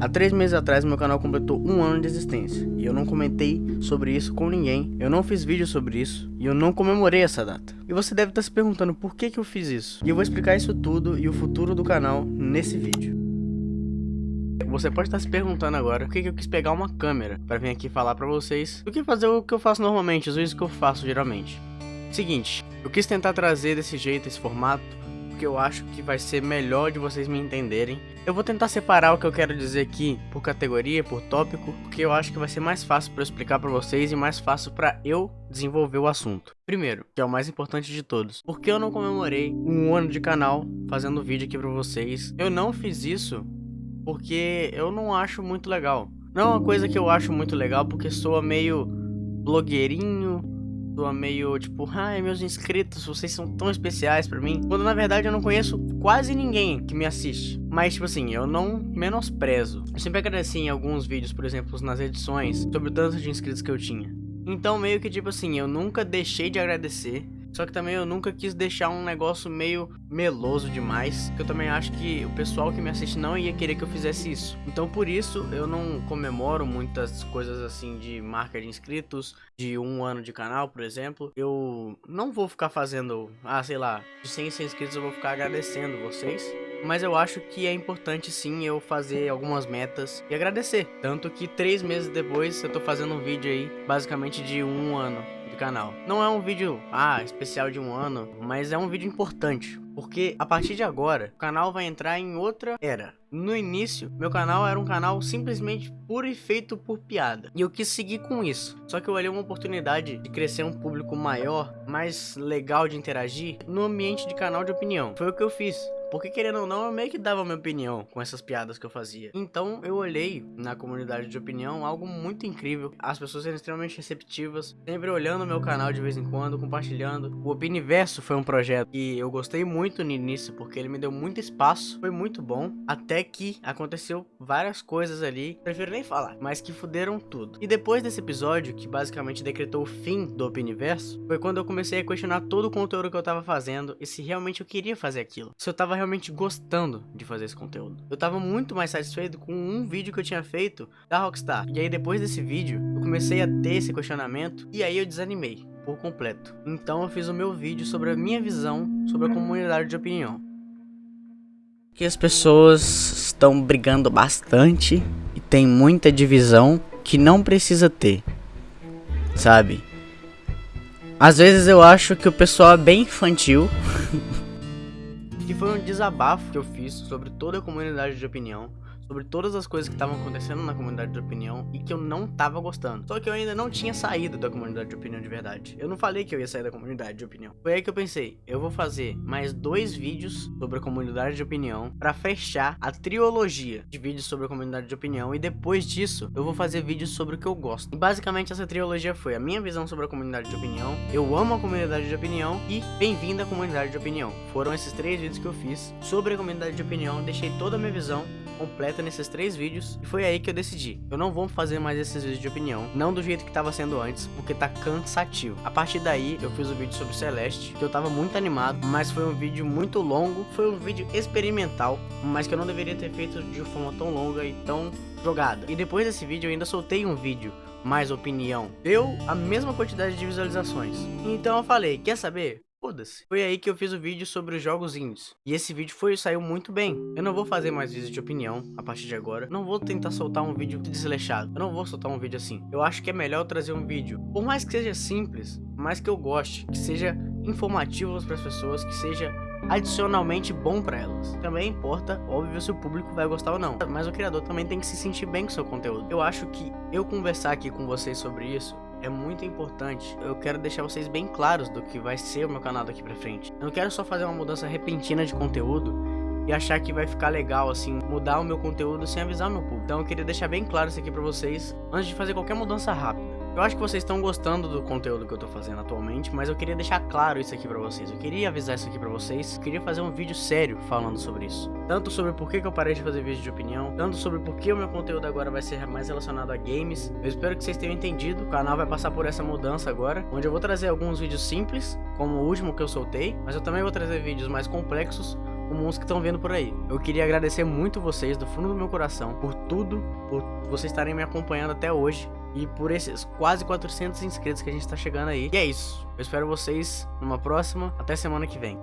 Há três meses atrás meu canal completou um ano de existência e eu não comentei sobre isso com ninguém, eu não fiz vídeo sobre isso e eu não comemorei essa data. E você deve estar se perguntando por que, que eu fiz isso. E eu vou explicar isso tudo e o futuro do canal nesse vídeo. Você pode estar se perguntando agora por que, que eu quis pegar uma câmera para vir aqui falar para vocês do que fazer o que eu faço normalmente, os vídeos que eu faço geralmente. Seguinte, eu quis tentar trazer desse jeito, esse formato, porque eu acho que vai ser melhor de vocês me entenderem. Eu vou tentar separar o que eu quero dizer aqui por categoria, por tópico, porque eu acho que vai ser mais fácil para eu explicar para vocês e mais fácil para eu desenvolver o assunto. Primeiro, que é o mais importante de todos, por que eu não comemorei um ano de canal fazendo vídeo aqui para vocês? Eu não fiz isso porque eu não acho muito legal. Não é uma coisa que eu acho muito legal porque soa meio blogueirinho, soa meio tipo, ai meus inscritos, vocês são tão especiais pra mim. Quando na verdade eu não conheço quase ninguém que me assiste. Mas tipo assim, eu não menosprezo. Eu sempre agradeci em alguns vídeos, por exemplo, nas edições, sobre o tanto de inscritos que eu tinha. Então meio que tipo assim, eu nunca deixei de agradecer só que também eu nunca quis deixar um negócio meio meloso demais, que eu também acho que o pessoal que me assiste não ia querer que eu fizesse isso. Então por isso eu não comemoro muitas coisas assim de marca de inscritos, de um ano de canal, por exemplo. Eu não vou ficar fazendo, ah, sei lá, de 100 100 inscritos eu vou ficar agradecendo vocês. Mas eu acho que é importante sim eu fazer algumas metas e agradecer. Tanto que três meses depois eu tô fazendo um vídeo aí, basicamente de um ano canal. Não é um vídeo, ah, especial de um ano, mas é um vídeo importante. Porque a partir de agora, o canal vai entrar em outra era. No início, meu canal era um canal simplesmente puro e feito por piada. E eu quis seguir com isso. Só que eu olhei uma oportunidade de crescer um público maior, mais legal de interagir, no ambiente de canal de opinião. Foi o que eu fiz. Porque querendo ou não, eu meio que dava minha opinião com essas piadas que eu fazia. Então eu olhei na comunidade de opinião algo muito incrível. As pessoas eram extremamente receptivas, sempre olhando meu canal de vez em quando, compartilhando. O Opiniverso foi um projeto que eu gostei muito no início, porque ele me deu muito espaço, foi muito bom. Até que aconteceu várias coisas ali, prefiro nem falar, mas que fuderam tudo. E depois desse episódio, que basicamente decretou o fim do Opiniverso, foi quando eu comecei a questionar todo o conteúdo que eu tava fazendo e se realmente eu queria fazer aquilo. Se eu tava realmente gostando de fazer esse conteúdo. Eu tava muito mais satisfeito com um vídeo que eu tinha feito da Rockstar. E aí depois desse vídeo, eu comecei a ter esse questionamento e aí eu desanimei por completo. Então eu fiz o meu vídeo sobre a minha visão sobre a comunidade de opinião. Que as pessoas estão brigando bastante e tem muita divisão que não precisa ter. Sabe? Às vezes eu acho que o pessoal é bem infantil que foi um desabafo que eu fiz sobre toda a comunidade de opinião sobre todas as coisas que estavam acontecendo na comunidade de opinião e que eu não tava gostando. Só que eu ainda não tinha saído da comunidade de opinião de verdade. Eu não falei que eu ia sair da comunidade de opinião. Foi aí que eu pensei, eu vou fazer mais dois vídeos sobre a comunidade de opinião para fechar a trilogia de vídeos sobre a comunidade de opinião e depois disso eu vou fazer vídeos sobre o que eu gosto. E basicamente essa trilogia foi a minha visão sobre a comunidade de opinião, eu amo a comunidade de opinião e bem-vindo à comunidade de opinião. Foram esses três vídeos que eu fiz sobre a comunidade de opinião, deixei toda a minha visão completa nesses três vídeos e foi aí que eu decidi, eu não vou fazer mais esses vídeos de opinião, não do jeito que tava sendo antes, porque tá cansativo. A partir daí eu fiz o um vídeo sobre Celeste, que eu tava muito animado, mas foi um vídeo muito longo, foi um vídeo experimental, mas que eu não deveria ter feito de forma tão longa e tão jogada. E depois desse vídeo eu ainda soltei um vídeo mais opinião. Deu a mesma quantidade de visualizações. Então eu falei, quer saber? Foda-se. Foi aí que eu fiz o vídeo sobre os jogos indies. E esse vídeo foi saiu muito bem. Eu não vou fazer mais vídeos de opinião a partir de agora. Não vou tentar soltar um vídeo desleixado. Eu não vou soltar um vídeo assim. Eu acho que é melhor trazer um vídeo, por mais que seja simples, mais que eu goste, que seja informativo para as pessoas, que seja adicionalmente bom para elas. Também importa, óbvio, se o público vai gostar ou não. Mas o criador também tem que se sentir bem com seu conteúdo. Eu acho que eu conversar aqui com vocês sobre isso é muito importante. Eu quero deixar vocês bem claros do que vai ser o meu canal daqui pra frente. Eu não quero só fazer uma mudança repentina de conteúdo e achar que vai ficar legal, assim, mudar o meu conteúdo sem avisar o meu público. Então eu queria deixar bem claro isso aqui pra vocês antes de fazer qualquer mudança rápida. Eu acho que vocês estão gostando do conteúdo que eu tô fazendo atualmente, mas eu queria deixar claro isso aqui pra vocês. Eu queria avisar isso aqui pra vocês. Eu queria fazer um vídeo sério falando sobre isso. Tanto sobre por que, eu parei de fazer vídeo de opinião, tanto sobre por que o meu conteúdo agora vai ser mais relacionado a games. Eu espero que vocês tenham entendido. O canal vai passar por essa mudança agora, onde eu vou trazer alguns vídeos simples, como o último que eu soltei, mas eu também vou trazer vídeos mais complexos, como uns que estão vendo por aí. Eu queria agradecer muito vocês do fundo do meu coração por tudo, por vocês estarem me acompanhando até hoje e por esses quase 400 inscritos que a gente tá chegando aí. E é isso. Eu espero vocês numa próxima. Até semana que vem.